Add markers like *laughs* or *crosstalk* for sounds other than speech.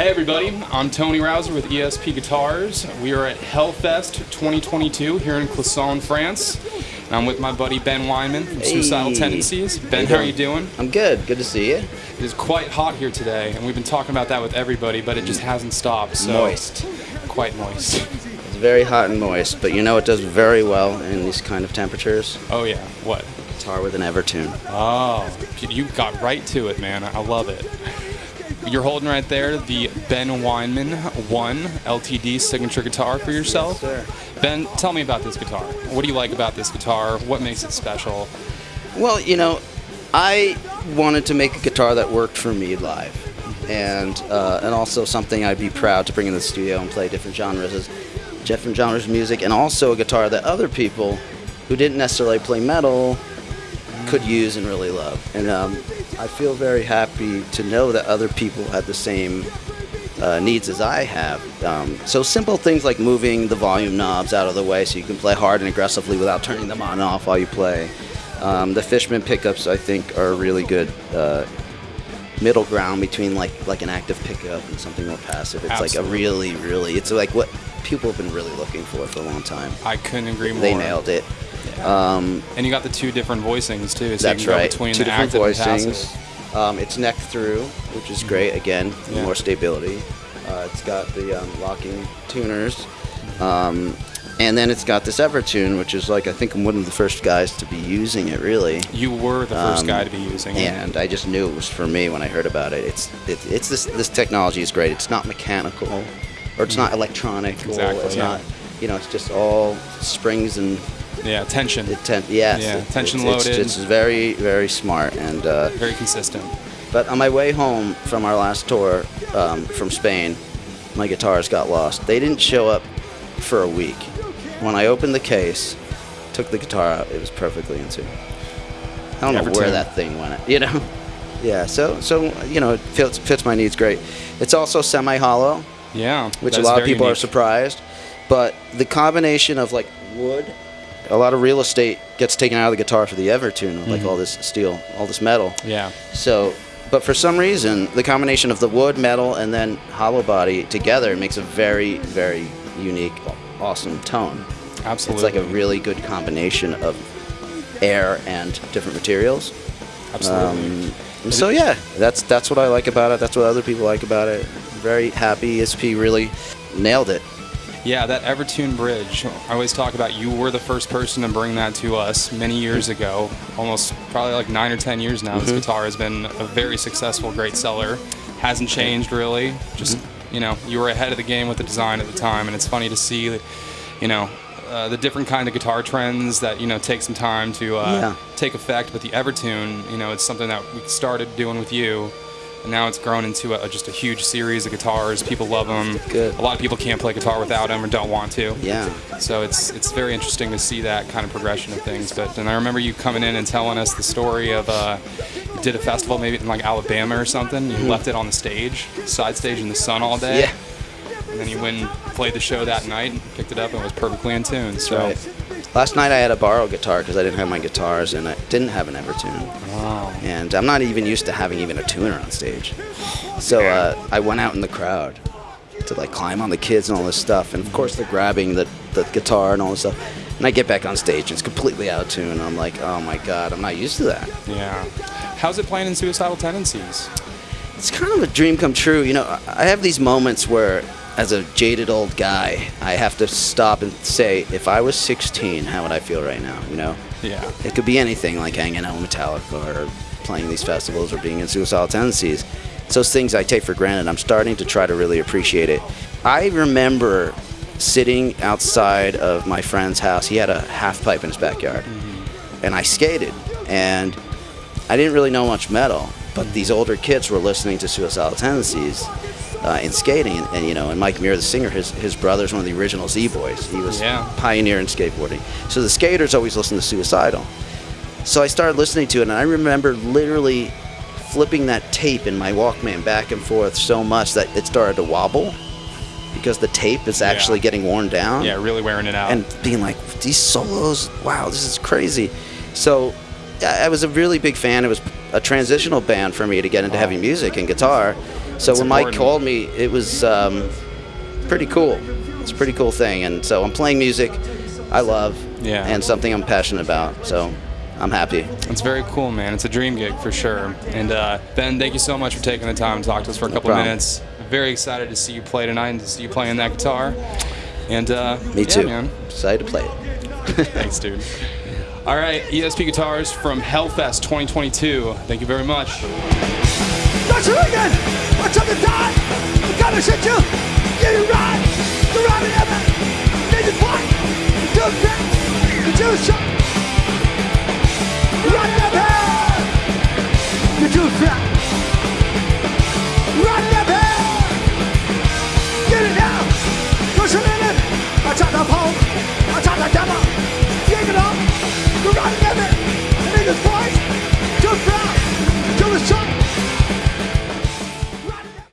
Hey everybody, I'm Tony Rauser with ESP Guitars. We are at Hellfest 2022 here in Clisson, France. And I'm with my buddy Ben Weinman from Suicidal Tendencies. Ben, How how are you doing? I'm good. Good to see you. It is quite hot here today, and we've been talking about that with everybody, but it just hasn't stopped. So Moist. Quite moist. It's very hot and moist, but you know it does very well in these kind of temperatures? Oh yeah, what? Guitar with an Evertune. Oh, you got right to it, man. I love it. You're holding right there the Ben Weinman 1 LTD signature guitar for yourself. sir. Ben, tell me about this guitar. What do you like about this guitar? What makes it special? Well, you know, I wanted to make a guitar that worked for me live, and uh, and also something I'd be proud to bring in the studio and play different genres, different genres of music, and also a guitar that other people who didn't necessarily play metal could use and really love. And um, I feel very happy to know that other people had the same uh, needs as I have. Um, so simple things like moving the volume knobs out of the way so you can play hard and aggressively without turning them on and off while you play. Um, the Fishman pickups I think are a really good uh, middle ground between like like an active pickup and something more passive. It's like a really really it's like what people have been really looking for for a long time. I couldn't agree more. They nailed it. Um, And you got the two different voicings too, so that's right. Two different voicings. Um, it's neck through, which is great. Again, Yeah. more stability. Uh, it's got the um, locking tuners, um, and then it's got this Evertune, which is like I think I'm one of the first guys to be using it really. You were the first Um, guy to be using it. And I just knew it was for me when I heard about it. It's it, it's this this technology is great. It's not mechanical, or it's not electronic. or Exactly, It's yeah. not. You know, it's just all springs and Yeah, tension. it ten- yes, Yeah, tension it's, loaded. It's, it's very very smart and. Uh, Very consistent. but on my way home from our last tour um, from Spain, my guitars got lost. They didn't show up for a week. When I opened the case, took the guitar out, it was perfectly in tune. I don't know where that thing went. *laughs* You know? Yeah. So so you know it fits fits my needs great. It's also semi hollow, Yeah. which a lot of people are surprised. But the combination of like wood, a lot of real estate gets taken out of the guitar for the Evertune, like Mhm. all this steel, all this metal. Yeah. So, but for some reason, the combination of the wood, metal, and then hollow body together makes a very, very unique, awesome tone. Absolutely. It's like a really good combination of air and different materials. Absolutely. Um, so yeah, that's that's what I like about it. That's what other people like about it. Very happy. ESP really nailed it. Yeah, that Evertune bridge. I always talk about you were the first person to bring that to us many years ago, almost probably like nine or ten years now. Mm-hmm. This guitar has been a very successful, great seller. Hasn't changed really. Just Mm-hmm. you know, you were ahead of the game with the design at the time, and it's funny to see, that, you know. Uh, the different kind of guitar trends that you know take some time to uh, Yeah. take effect, but the Evertune, you know, it's something that we started doing with you, and now it's grown into a, just a huge series of guitars. People love them. Good. A lot of people can't play guitar without them or don't want to. Yeah. So it's it's very interesting to see that kind of progression of things. But and I remember you coming in and telling us the story of uh, you did a festival maybe in like Alabama or something. You left it on the stage, side stage in the sun all day. Yeah. And then you went and played the show that night, and picked it up, and it was perfectly in tune. So. Right. Last night I had a borrow a guitar because I didn't have my guitars and I didn't have an Evertune. Wow. and I'm not even used to having even a tuner on stage. So uh, I went out in the crowd to like climb on the kids and all this stuff, and of course they're grabbing the, the guitar and all this stuff. And I get back on stage, and it's completely out of tune. I'm like, oh my god, I'm not used to that. Yeah. How's it playing in Suicidal Tendencies? It's kind of a dream come true. You know, I have these moments where, as a jaded old guy, I have to stop and say, if I was 16, how would I feel right now? You know. Yeah. It could be anything like hanging out with Metallica or playing these festivals or being in suicidal tendencies. It's those things I take for granted. I'm starting to try to really appreciate it. I remember sitting outside of my friend's house. He had a half pipe in his backyard. Mm-hmm. And I skated. And I didn't really know much metal, but these older kids were listening to suicidal tendencies. Uh, in skating, and, and you know, and Mike Muir, the singer, his his brother is one of the original Z Boys. He was Yeah. pioneer in skateboarding. So the skaters always listen to Suicidal. So I started listening to it, and I remember literally flipping that tape in my Walkman back and forth so much that it started to wobble because the tape is actually Yeah. getting worn down. Yeah, really wearing it out. And being like, these solos, wow, this is crazy. So I I was a really big fan. It was a transitional band for me to get into heavy music and guitar. So when Mike called me, it was um, pretty cool. It's a pretty cool thing, and so I'm playing music I love Yeah. and something I'm passionate about. So I'm happy. It's very cool, man. It's a dream gig for sure. And uh, Ben, thank you so much for taking the time to talk to us for a couple problem. minutes. Very excited to see you play tonight and to see you playing that guitar. And uh, Me yeah, too. man. Excited to play it. *laughs* Thanks, dude. All right, ESP Guitars from Hellfest 2022. Thank you very much. That's it again! What's up the time? I'm gonna shit you! You ride! You ride me ever! Need to fight! Do that! Do! Right up